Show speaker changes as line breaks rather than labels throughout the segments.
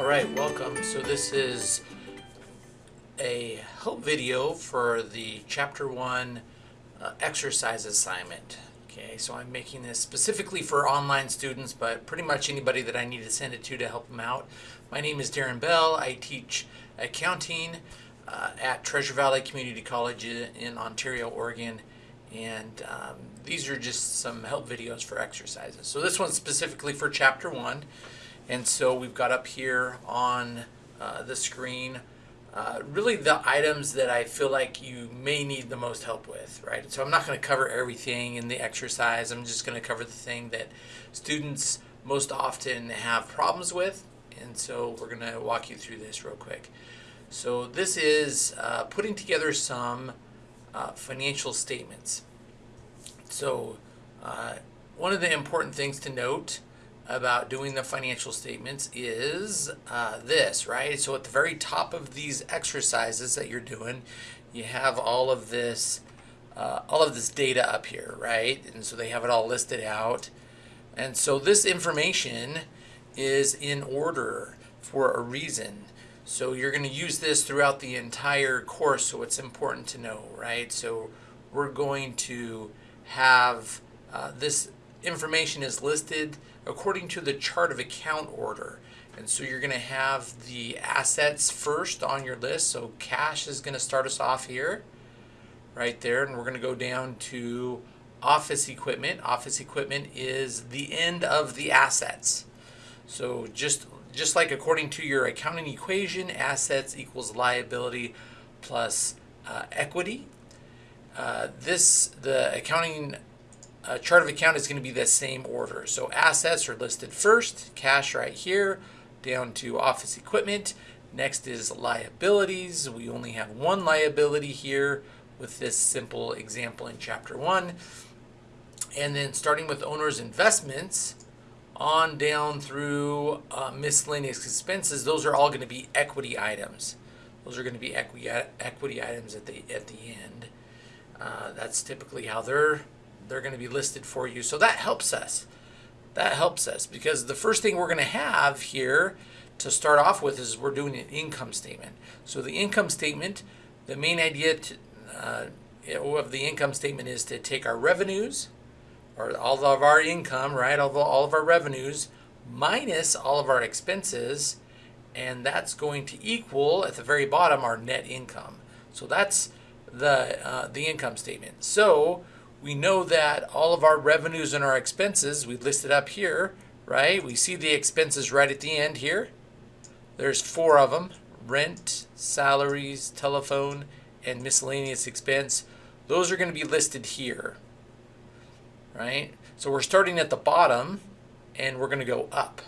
All right, welcome. So this is a help video for the chapter one uh, exercise assignment. Okay, so I'm making this specifically for online students, but pretty much anybody that I need to send it to to help them out. My name is Darren Bell. I teach accounting uh, at Treasure Valley Community College in Ontario, Oregon. And um, these are just some help videos for exercises. So this one's specifically for chapter one. And so we've got up here on uh, the screen uh, really the items that I feel like you may need the most help with, right? So I'm not going to cover everything in the exercise. I'm just going to cover the thing that students most often have problems with. And so we're going to walk you through this real quick. So this is uh, putting together some uh, financial statements. So uh, one of the important things to note about doing the financial statements is uh, this, right? So at the very top of these exercises that you're doing, you have all of this, uh, all of this data up here, right? And so they have it all listed out. And so this information is in order for a reason. So you're going to use this throughout the entire course, so it's important to know, right? So we're going to have uh, this information is listed according to the chart of account order. And so you're going to have the assets first on your list. So cash is going to start us off here, right there. And we're going to go down to office equipment. Office equipment is the end of the assets. So just, just like according to your accounting equation, assets equals liability plus uh, equity. Uh, this, the accounting uh, chart of account is going to be the same order. So assets are listed first, cash right here, down to office equipment. Next is liabilities. We only have one liability here with this simple example in chapter one. And then starting with owner's investments on down through uh, miscellaneous expenses, those are all going to be equity items. Those are going to be equity, equity items at the, at the end. Uh, that's typically how they're they're going to be listed for you. So that helps us. That helps us because the first thing we're going to have here to start off with is we're doing an income statement. So the income statement, the main idea to, uh, of the income statement is to take our revenues, or all of our income, right, all of, all of our revenues, minus all of our expenses, and that's going to equal, at the very bottom, our net income. So that's the, uh, the income statement. So we know that all of our revenues and our expenses, we listed up here, right? We see the expenses right at the end here. There's four of them, rent, salaries, telephone, and miscellaneous expense. Those are going to be listed here, right? So we're starting at the bottom and we're going to go up.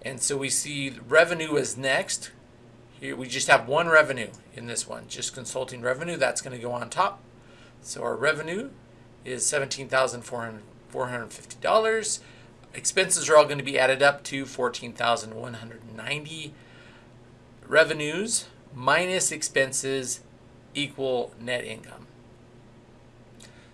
And so we see revenue is next. Here we just have one revenue in this one, just consulting revenue. That's going to go on top. So our revenue is $17,450. Expenses are all going to be added up to 14,190. Revenues minus expenses equal net income.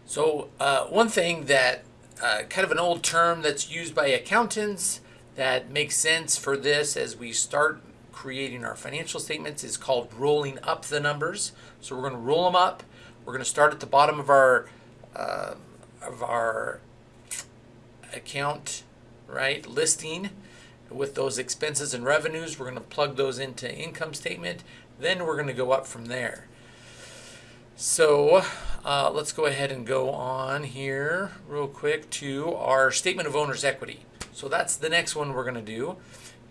So uh, one thing that uh, kind of an old term that's used by accountants that makes sense for this as we start creating our financial statements is called rolling up the numbers. So we're going to roll them up. We're going to start at the bottom of our uh, of our account, right, listing with those expenses and revenues. We're going to plug those into income statement. Then we're going to go up from there. So uh, let's go ahead and go on here real quick to our statement of owner's equity. So that's the next one we're going to do.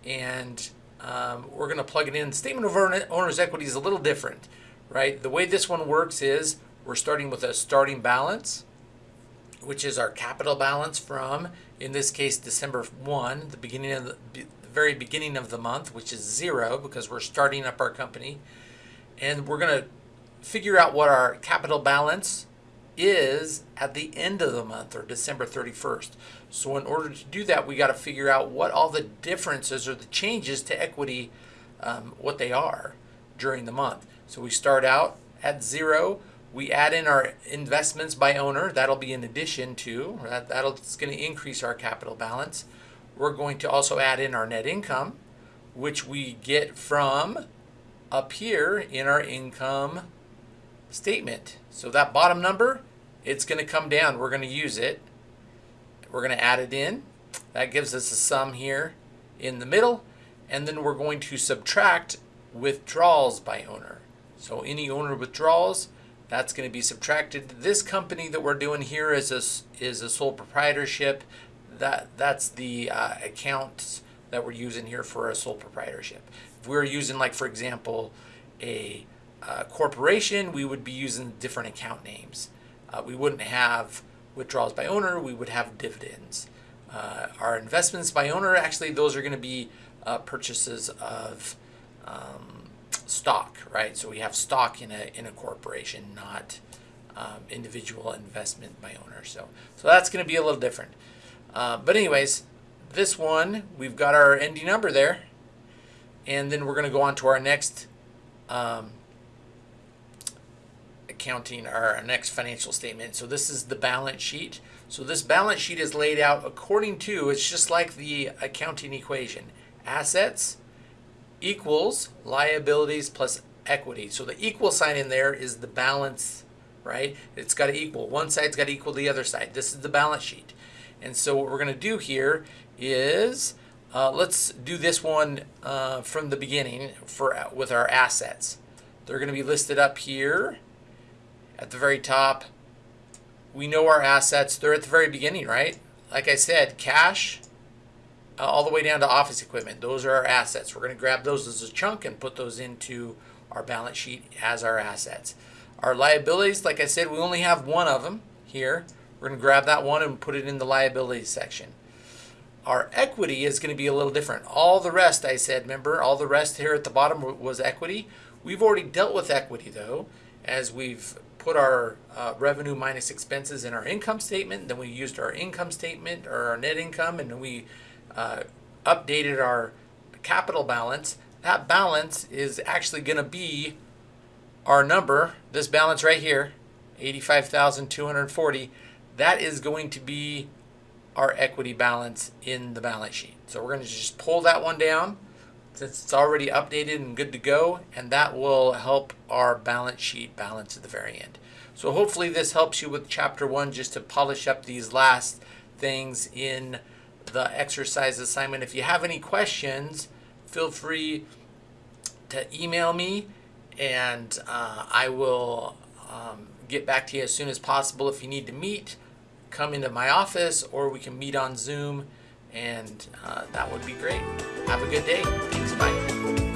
And um, we're going to plug it in. Statement of owner's equity is a little different, right? The way this one works is we're starting with a starting balance, which is our capital balance from, in this case, December 1, the beginning of the, the very beginning of the month, which is zero because we're starting up our company. And we're going to figure out what our capital balance is at the end of the month or December 31st. So in order to do that, we got to figure out what all the differences or the changes to equity, um, what they are during the month. So we start out at zero we add in our investments by owner. That'll be in addition to, that, that'll, it's going to increase our capital balance. We're going to also add in our net income. which we get from up here in our income statement. So that bottom number, it's going to come down. We're going to use it. We're going to add it in. That gives us a sum here in the middle. And then we're going to subtract withdrawals by owner. So any owner withdrawals, that's going to be subtracted. This company that we're doing here is a, is a sole proprietorship. That, that's the uh, accounts that we're using here for a sole proprietorship. If we are using, like, for example, a uh, corporation, we would be using different account names. Uh, we wouldn't have withdrawals by owner, we would have dividends. Uh, our investments by owner, actually, those are going to be uh, purchases of um, stock, right? So we have stock in a, in a corporation, not um, individual investment by owner. So, so that's going to be a little different. Uh, but anyways, this one, we've got our ending number there. And then we're going to go on to our next um, accounting, our next financial statement. So this is the balance sheet. So this balance sheet is laid out according to, it's just like the accounting equation. Assets equals liabilities plus equity. So the equal sign in there is the balance, right? It's got to equal. One side's got to equal the other side. This is the balance sheet. And so what we're going to do here is uh, let's do this one uh, from the beginning for with our assets. They're going to be listed up here at the very top. We know our assets. They're at the very beginning, right? Like I said, cash uh, all the way down to office equipment. Those are our assets. We're going to grab those as a chunk and put those into our balance sheet as our assets. Our liabilities, like I said, we only have one of them here. We're going to grab that one and put it in the liabilities section. Our equity is going to be a little different. All the rest, I said, remember, all the rest here at the bottom was equity. We've already dealt with equity, though, as we've put our uh, revenue minus expenses in our income statement. Then we used our income statement or our net income, and we uh, updated our capital balance. That balance is actually going to be our number, this balance right here, 85,240 that is going to be our equity balance in the balance sheet. So we're going to just pull that one down since it's already updated and good to go, and that will help our balance sheet balance at the very end. So hopefully this helps you with chapter one just to polish up these last things in the exercise assignment. If you have any questions, feel free to email me and uh, I will um, get back to you as soon as possible. If you need to meet, come into my office or we can meet on Zoom and uh, that would be great. Have a good day. Thanks. Bye.